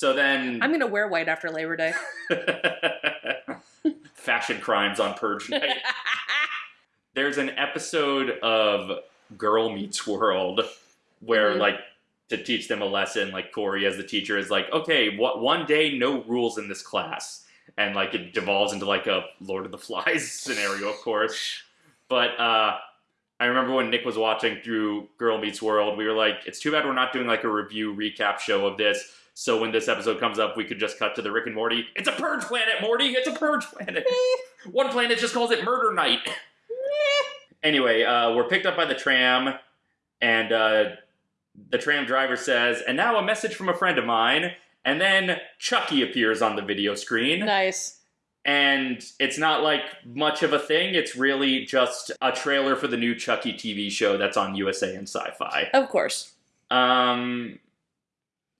So then, I'm gonna wear white after Labor Day. fashion crimes on purge night. There's an episode of Girl Meets World where, Mhm. like, to teach them a lesson, like Corey as the teacher is like, okay, what one day no rules in this class, and like it devolves into like a Lord of the Flies scenario, of course. But uh, I remember when Nick was watching through Girl Meets World, we were like, it's too bad we're not doing like a review recap show of this. So when this episode comes up, we could just cut to the Rick and Morty. It's a purge planet, Morty. It's a purge planet. One planet just calls it Murder Night. anyway, uh, we're picked up by the tram, and uh, the tram driver says, "And now a message from a friend of mine." And then Chucky appears on the video screen. nice. and it's not like much of a thing. It's really just a trailer for the new Chucky TV show that's on USA and Sci-Fi. Of course. Um,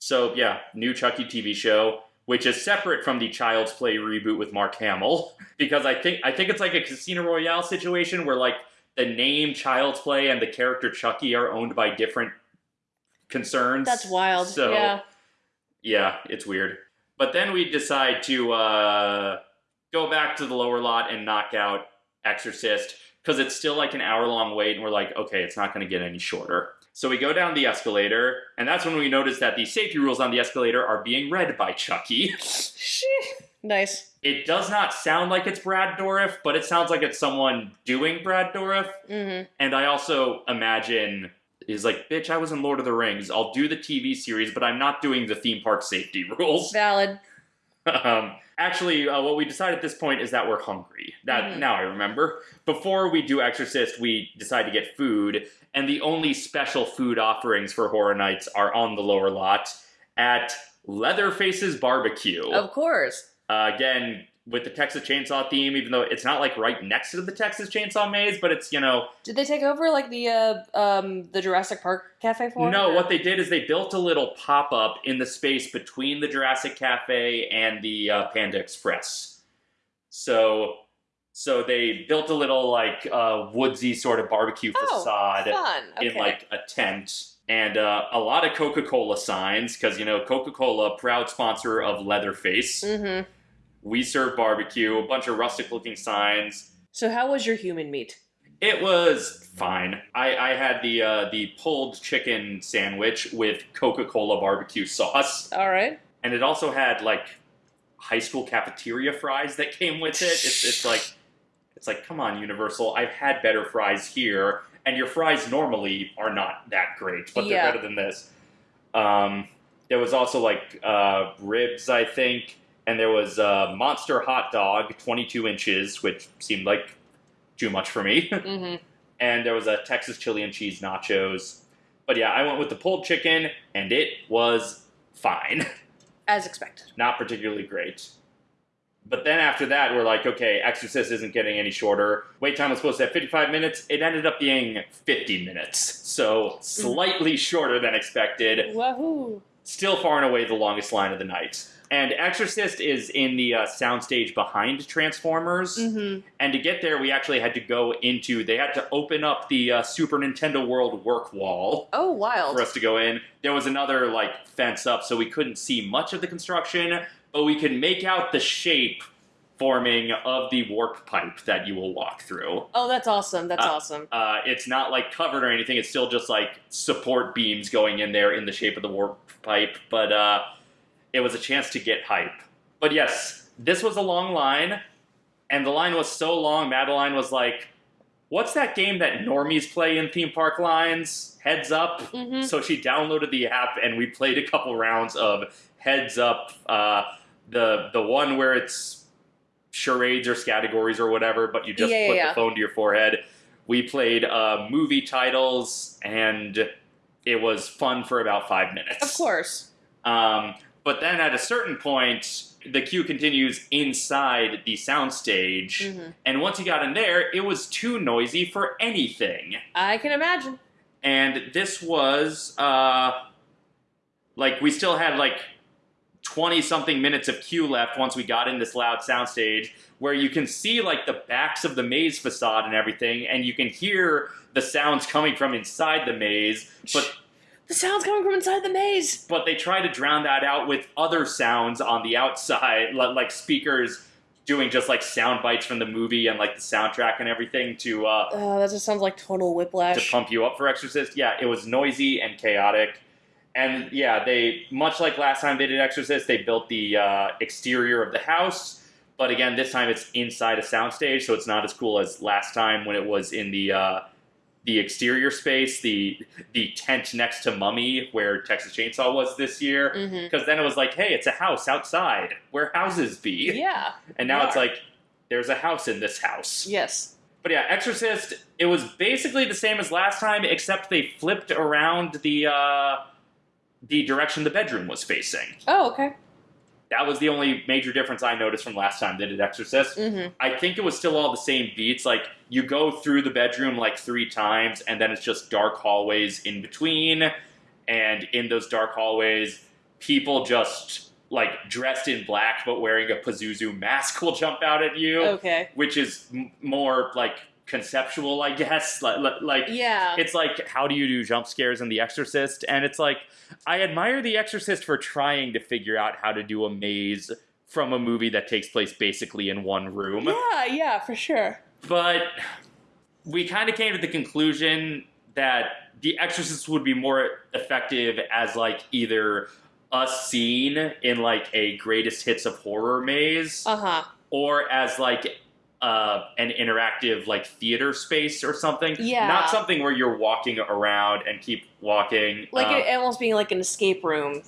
so yeah, new Chucky TV show, which is separate from the Child's Play reboot with Mark Hamill, because I think I think it's like a Casino Royale situation where like the name Child's Play and the character Chucky are owned by different concerns. That's wild. So yeah. yeah, it's weird. But then we decide to uh, go back to the lower lot and knock out Exorcist because it's still like an hour long wait, and we're like, okay, it's not going to get any shorter. So we go down the escalator, and that's when we notice that the safety rules on the escalator are being read by Chucky. nice. It does not sound like it's Brad Dourif, but it sounds like it's someone doing Brad Dourif. Mm-hmm. And I also imagine is like, bitch, I was in Lord of the Rings. I'll do the TV series, but I'm not doing the theme park safety rules. Valid. um, actually, uh, what we decide at this point is that we're hungry. That Mhm. now I remember. Before we do Exorcist, we decide to get food, and the only special food offerings for Horror Nights are on the lower lot at Leatherface's Barbecue. Of course. Uh, again, with the Texas Chainsaw theme, even though it's not like right next to the Texas Chainsaw Maze, but it's you know Did they take over like the uh, um the Jurassic Park cafe for? No, what they did is they built a little pop up in the space between the Jurassic Cafe and the uh, Panda Express. So, so they built a little like uh, woodsy sort of barbecue Oh, facade fun. Okay. in like a tent. And uh, a lot of Coca Cola signs, because you know, Coca Cola, proud sponsor of Leatherface. Mm-hmm. We serve barbecue, a bunch of rustic looking signs. So how was your human meat? It was fine. I, I had the uh, the pulled chicken sandwich with Coca Cola barbecue sauce, All right. and it also had like high school cafeteria fries that came with it. It's, it's like it's like come on, Universal. I've had better fries here, and your fries normally are not that great, but they're better than this. Um, there was also like uh, ribs, I think, and there was a monster hot dog, 22 inches, which seemed like too much for me. Mm-hmm. and there was a Texas chili and cheese nachos. But yeah, I went with the pulled chicken, and it was fine. As expected. Not particularly great. But then after that, we're like, okay, Exorcist isn't getting any shorter. Wait time was supposed to have 55 minutes. It ended up being 50 minutes. So slightly shorter than expected. Wahoo! Still far and away the longest line of the night. And Exorcist is in the uh, soundstage behind Transformers. Mm-hmm. And to get there, we actually had to go into, they had to open up the uh, Super Nintendo World work wall Oh, wild. for us to go in. There was another, like, fence up, so we couldn't see much of the construction, but we could make out the shape forming of the warp pipe that you will walk through. Oh, that's awesome. That's Uh, awesome. Uh, it's not, like, covered or anything, it's still just, like, support beams going in there in the shape of the warp pipe, but uh, it was a chance to get hype. But yes, this was a long line, and the line was so long, Madeline was like, What's that game that normies play in theme park lines? Heads Up? Mm-hmm. So she downloaded the app, and we played a couple rounds of Heads Up, uh, the the one where it's charades or categories or whatever, but you just Yeah, put yeah. the phone to your forehead. We played uh, movie titles, and it was fun for about five minutes. Of course. Um, but then at a certain point, the queue continues inside the soundstage, Mm-hmm. and once you got in there, it was too noisy for anything. I can imagine. And this was uh, like we still had like twenty something minutes of queue left once we got in this loud soundstage, where you can see like the backs of the maze facade and everything, and you can hear the sounds coming from inside the maze, but The sound's coming from inside the maze. but they try to drown that out with other sounds on the outside, like speakers doing just like sound bites from the movie and like the soundtrack and everything to uh, Oh, that just sounds like total whiplash to pump you up for Exorcist. Yeah, it was noisy and chaotic. And yeah, they much like last time they did Exorcist, they built the uh, exterior of the house. But again, this time it's inside a soundstage, so it's not as cool as last time when it was in the uh, the exterior space, the the tent next to Mummy, where Texas Chainsaw was this year. Mm-hmm. Because then it was like, hey, it's a house outside where houses be, Yeah. and now it's like there's a house in this house. Yes. But yeah, Exorcist, it was basically the same as last time, except they flipped around the uh, the direction the bedroom was facing. Oh, okay. That was the only major difference I noticed from last time they did Exorcist. Mm-hmm. I think it was still all the same beats. Like you go through the bedroom like three times, and then it's just dark hallways in between. And in those dark hallways, people just like dressed in black but wearing a Pazuzu mask will jump out at you, Okay. which is m- more like conceptual, I guess. Like, like Yeah. it's like how do you do jump scares in The Exorcist? And it's like I admire The Exorcist for trying to figure out how to do a maze from a movie that takes place basically in one room. yeah, yeah, for sure. But we kind of came to the conclusion that The Exorcist would be more effective as like either a scene in like a greatest hits of horror maze Uh huh. or as like uh, an interactive like theater space or something. Yeah. Not something where you're walking around and keep walking. Like Um, it almost being like an escape room.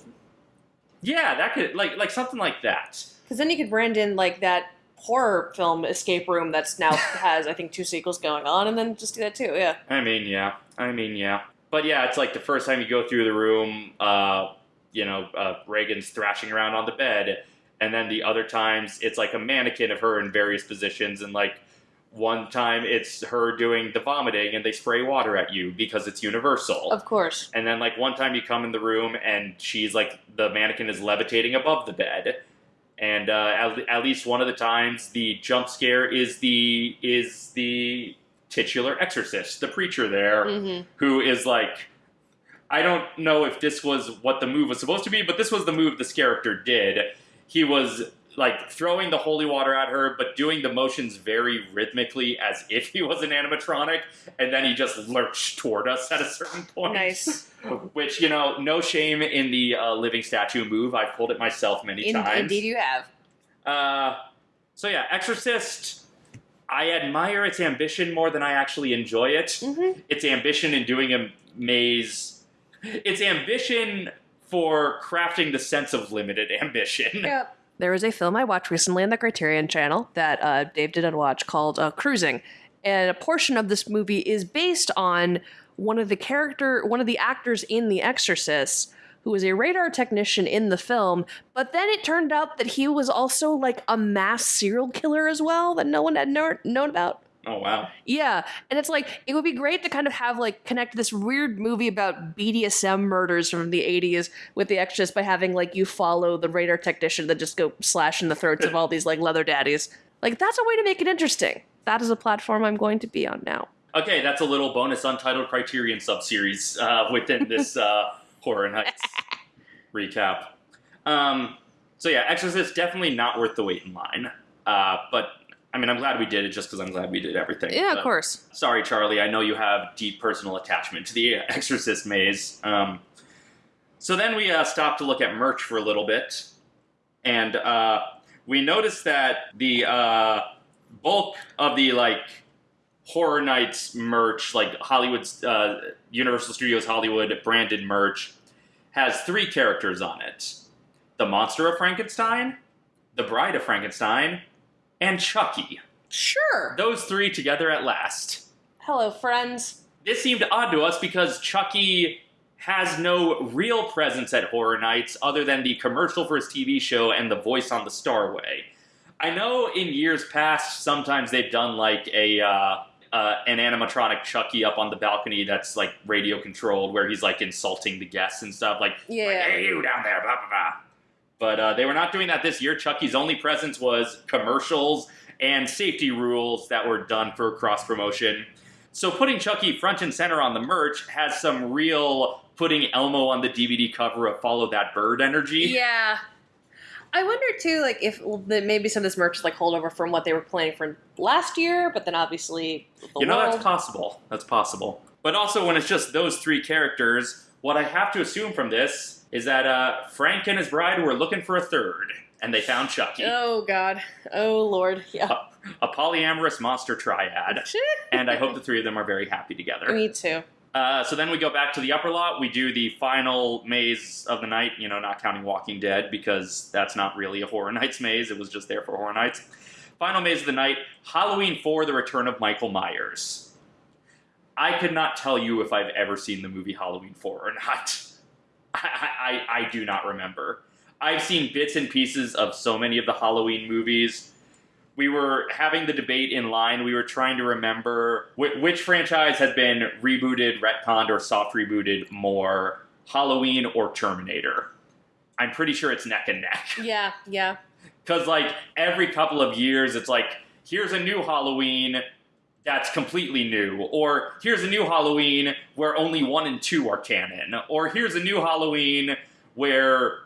yeah, that could like like something like that. Because then you could brand in like that horror film escape room that's now has I think two sequels going on, and then just do that too. Yeah. I mean, yeah. I mean, yeah. But yeah, it's like the first time you go through the room, uh, you know, uh, Regan's thrashing around on the bed, and then the other times it's like a mannequin of her in various positions, and like one time it's her doing the vomiting, and they spray water at you because it's universal. Of course. And then like one time you come in the room and she's like the mannequin is levitating above the bed. And uh, at, at least one of the times the jump scare is the is the titular exorcist, the preacher there, Mm-hmm. who is like I don't know if this was what the move was supposed to be, but this was the move this character did. He was like throwing the holy water at her, but doing the motions very rhythmically as if he was an animatronic, and then he just lurched toward us at a certain point. Nice. Which, you know, no shame in the uh, living statue move. I've pulled it myself many In- times. indeed, you have. Uh, so yeah, Exorcist. I admire its ambition more than I actually enjoy it. Mm-hmm. Its ambition in doing a maze. Its ambition for crafting the sense of limited ambition. Yep. There was a film I watched recently on the Criterion channel that uh, Dave didn't watch called uh, Cruising, and a portion of this movie is based on one of the character, one of the actors in The Exorcist, who was a radar technician in the film. But then it turned out that he was also like a mass serial killer as well that no one had kno- known about. Oh wow. Yeah, and it's like it would be great to kind of have like connect this weird movie about BDSM murders from the '80s with the Exorcist by having like you follow the radar technician that just go slash in the throats of all these like leather daddies. Like that's a way to make it interesting. That is a platform I'm going to be on now. Okay, that's a little bonus untitled Criterion subseries uh, within this uh, Horror Nights recap. Um, so yeah, Exorcist definitely not worth the wait in line. Uh, but I mean, I'm glad we did it just because I'm glad we did everything. Yeah, of course. Sorry, Charlie. I know you have deep personal attachment to the Exorcist maze. Um, so then we uh, stopped to look at merch for a little bit, and uh, we noticed that the uh, bulk of the like Horror Nights merch, like Hollywood's uh, Universal Studios Hollywood branded merch, has three characters on it: the Monster of Frankenstein, the Bride of Frankenstein, and Chucky. Sure. Those three together at last Hello, friends. this seemed odd to us because Chucky has no real presence at Horror Nights other than the commercial for his TV show and the voice on the Starway. I know in years past, sometimes they've done like a uh, uh, an animatronic Chucky up on the balcony that's like radio controlled, where he's like insulting the guests and stuff, like Yeah. like, "Hey, you down there," blah blah blah. But uh, they were not doing that this year. Chucky's only presence was commercials and safety rules that were done for cross promotion. So putting Chucky front and center on the merch has some real putting Elmo on the DVD cover of Follow That Bird energy. Yeah. I wonder too, like if maybe some of this merch is like holdover from what they were planning for last year, but then obviously the you know, world. that's possible. That's possible. But also, when it's just those three characters, what I have to assume from this is that uh, Frank and his bride were looking for a third, and they found Chucky, Oh God. Oh Lord. Yeah. a polyamorous monster triad. and I hope the three of them are very happy together. Me too. Uh, so then we go back to the upper lot. We do the final maze of the night, you know, not counting Walking Dead because that's not really a Horror Nights maze. It was just there for Horror Nights. Final maze of the night Halloween 4 The Return of Michael Myers. I could not tell you if I've ever seen the movie Halloween 4 or not. I, I, I do not remember. I've seen bits and pieces of so many of the Halloween movies. We were having the debate in line. We were trying to remember wh- which franchise had been rebooted, retconned, or soft rebooted more Halloween or Terminator. I'm pretty sure it's neck and neck. Yeah, yeah. Because, like, every couple of years, it's like, here's a new Halloween that's completely new. Or here's a new Halloween where only one and two are canon. Or here's a new Halloween where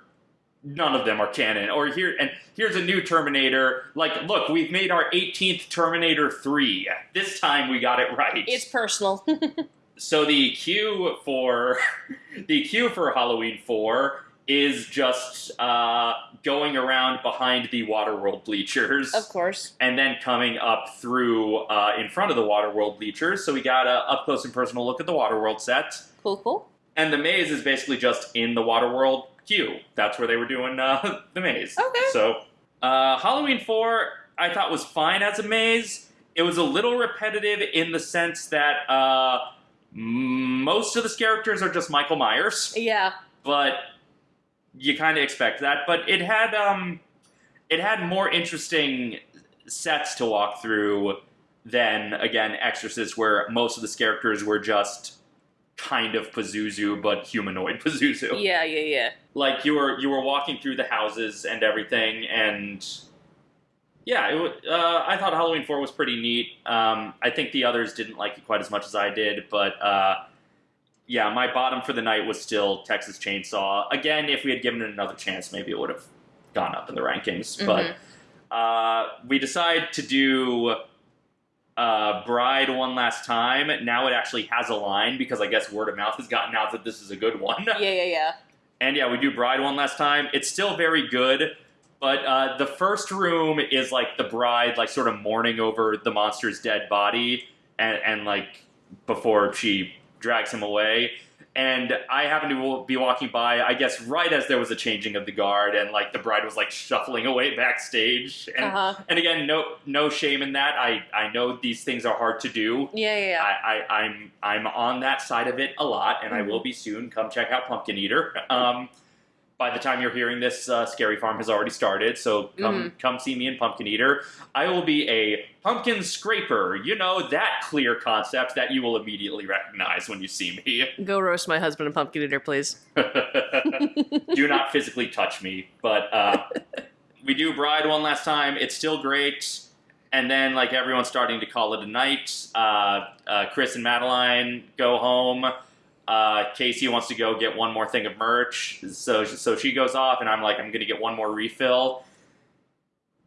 none of them are canon. Or here, and here's a new Terminator. Like, look, we've made our 18th Terminator 3. This time we got it right. It's personal. so the queue for the queue for Halloween 4 is just uh, going around behind the Waterworld bleachers of course. and then coming up through uh, in front of the Waterworld bleachers. So we got a up close and personal look at the Waterworld set, Cool, cool. and the maze is basically just in the Waterworld queue. That's where they were doing uh, the maze. Okay. So uh, Halloween Four, I thought was fine as a maze. It was a little repetitive in the sense that uh, most of the characters are just Michael Myers Yeah. but you kind of expect that. But it had um, it had more interesting sets to walk through than again Exorcist, where most of the characters were just kind of Pazuzu, but humanoid Pazuzu. Yeah, yeah, yeah. Like you were you were walking through the houses and everything, and yeah, it, uh, I thought Halloween Four was pretty neat. Um, I think the others didn't like it quite as much as I did, but uh, yeah, my bottom for the night was still Texas Chainsaw. Again, if we had given it another chance, maybe it would have gone up in the rankings. But uh, we decide to do uh, Bride one last time. Now it actually has a line because I guess word of mouth has gotten out that this is a good one. Yeah, yeah, yeah. And yeah, we do Bride one last time. It's still very good, but uh, the first room is like the bride, like sort of mourning over the monster's dead body, and, and like before she drags him away. And I happened to be walking by, I guess, right as there was a changing of the guard, and like the bride was like shuffling away backstage. And, Uh huh. and again, no no shame in that. I I know these things are hard to do. Yeah, yeah, yeah. I, I, I'm I'm on that side of it a lot, and I will be soon. Come check out Pumpkin Eater. Um, by the time you're hearing this, uh, Scary Farm has already started, so come come see me in Pumpkin Eater. I will be a pumpkin scraper. You know that clear concept that you will immediately recognize when you see me. Go roast my husband in pumpkin eater, please. do not physically touch me. But uh, we do Bride one last time. It's still great. And then, like, everyone's starting to call it a night. Uh, uh, Chris and Madeline go home. Uh, Casey wants to go get one more thing of merch. So, so she goes off, and I'm like, I'm going to get one more refill.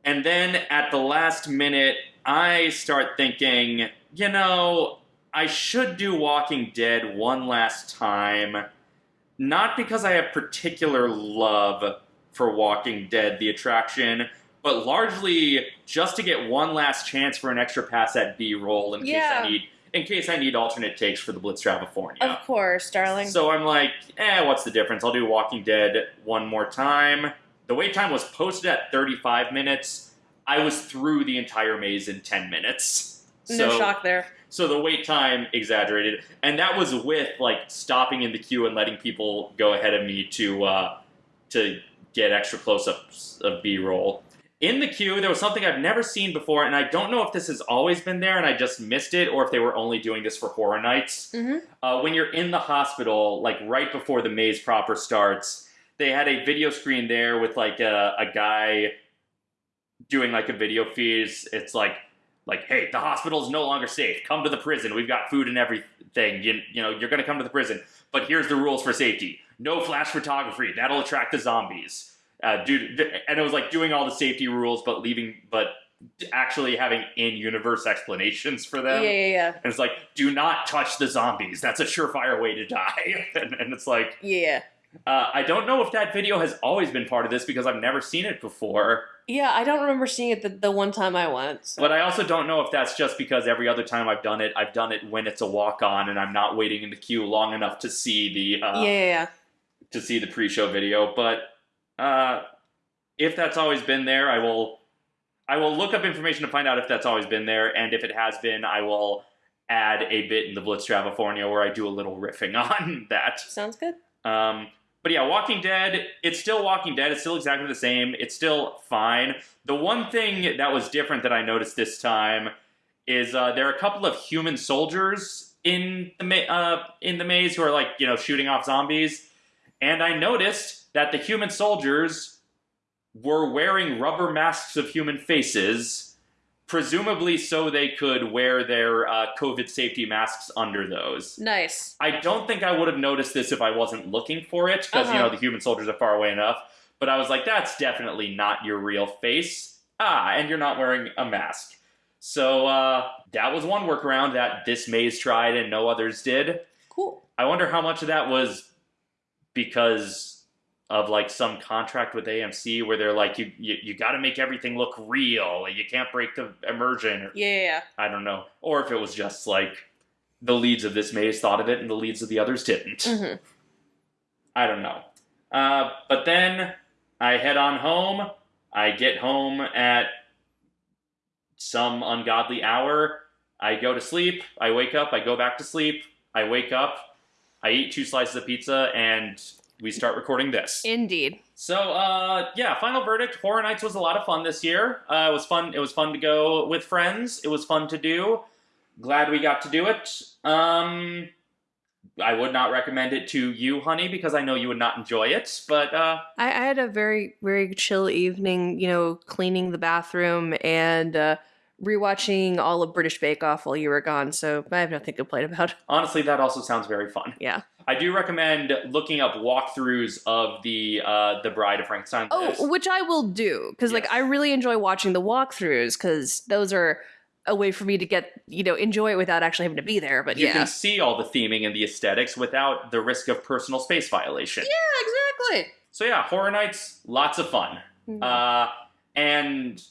And then at the last minute, I start thinking, you know, I should do Walking Dead one last time not because I have particular love for Walking Dead, the attraction, but largely just to get one last chance for an extra pass at B roll in Yeah. case I need in case I need alternate takes for the Blitz California. Of course, darling. So I'm like, eh, what's the difference? I'll do Walking Dead one more time. The wait time was posted at 35 minutes. I was through the entire maze in 10 minutes. no So- shock there. so the wait time exaggerated, and that was with like stopping in the queue and letting people go ahead of me to uh, to get extra close-ups of B-roll. In the queue, there was something I've never seen before, and I don't know if this has always been there and I just missed it, or if they were only doing this for horror nights. Mm-hmm. Uh, when you're in the hospital, like right before the maze proper starts, they had a video screen there with like a, a guy doing like a video feed. It's, like, like, hey, the hospital is no longer safe. Come to the prison. We've got food and everything. You, you know, you're going to come to the prison. But here's the rules for safety: no flash photography. That'll attract the zombies. Uh, dude, and it was like doing all the safety rules, but leaving, but actually having in-universe explanations for them. Yeah, yeah, yeah. And it's like, do not touch the zombies. That's a surefire way to die. and, and it's like, Yeah. uh, I don't know if that video has always been part of this because I've never seen it before. Yeah, I don't remember seeing it the, the one time I went. so- But I also don't know if that's just because every other time I've done it, I've done it when it's a walk on and I'm not waiting in the queue long enough to see the uh, yeah, yeah, yeah. to see the pre-show video. But uh, if that's always been there, I will I will look up information to find out if that's always been there, and if it has been, I will add a bit in the Blitz California where I do a little riffing on that. Sounds good. Um, but yeah, Walking Dead, it's still Walking Dead. It's still exactly the same. It's still fine. The one thing that was different that I noticed this time is uh, there are a couple of human soldiers in the ma- uh, in the maze who are like you know shooting off zombies, and I noticed that the human soldiers were wearing rubber masks of human faces, presumably so they could wear their uh, COVID safety masks under those. Nice. I don't think I would have noticed this if I wasn't looking for it, because you Uh-huh. know the human soldiers are far away enough. But I was like, that's definitely not your real face. Ah, and you're not wearing a mask. So uh, that was one workaround that this maze tried and no others did. Cool. I wonder how much of that was because of like some contract with AMC where they're like, you you, you got to make everything look real. You can't break the immersion. Or, Yeah, yeah. I don't know. Or if it was just like the leads of this maze thought of it and the leads of the others didn't. hmm I don't know. Uh, but then I head on home. I get home at some ungodly hour. I go to sleep. I wake up. I go back to sleep. I wake up. I eat two slices of pizza, and we start recording this. Indeed. So, uh, yeah, final verdict. Horror Nights was a lot of fun this year. Uh, it was fun. It was fun to go with friends. It was fun to do. Glad we got to do it. Um, I would not recommend it to you, honey, because I know you would not enjoy it. But uh, I, I had a very, very chill evening, you know, cleaning the bathroom and uh, rewatching all of British Bake Off while you were gone, so I have nothing to complain about. honestly, that also sounds very fun. Yeah. I do recommend looking up walkthroughs of the uh, the Bride of Frankenstein. Oh, which I will do, because, like, I really enjoy watching the walkthroughs, because those are a way for me to get, you know, enjoy it without actually having to be there, but you yeah. can see all the theming and the aesthetics without the risk of personal space violation. Yeah, exactly. So yeah, Horror Nights, lots of fun. Mhm. Uh, and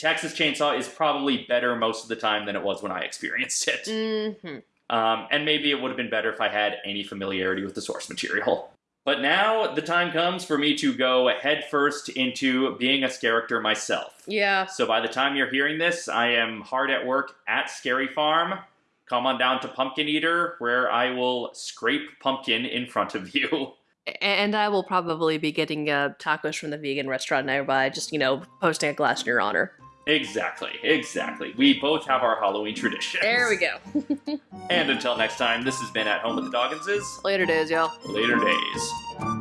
Texas Chainsaw is probably better most of the time than it was when I experienced it. Mhm. Um, and maybe it would have been better if I had any familiarity with the source material. But now the time comes for me to go headfirst into being a character myself. Yeah. So by the time you're hearing this, I am hard at work at Scary Farm. Come on down to Pumpkin Eater, where I will scrape pumpkin in front of you. And I will probably be getting uh, tacos from the vegan restaurant nearby, just, you know, posting a glass in your honor. Exactly, exactly. We both have our Halloween traditions. There we go. And until next time, this has been At Home with the Dogginses. Later days, y'all. Later days.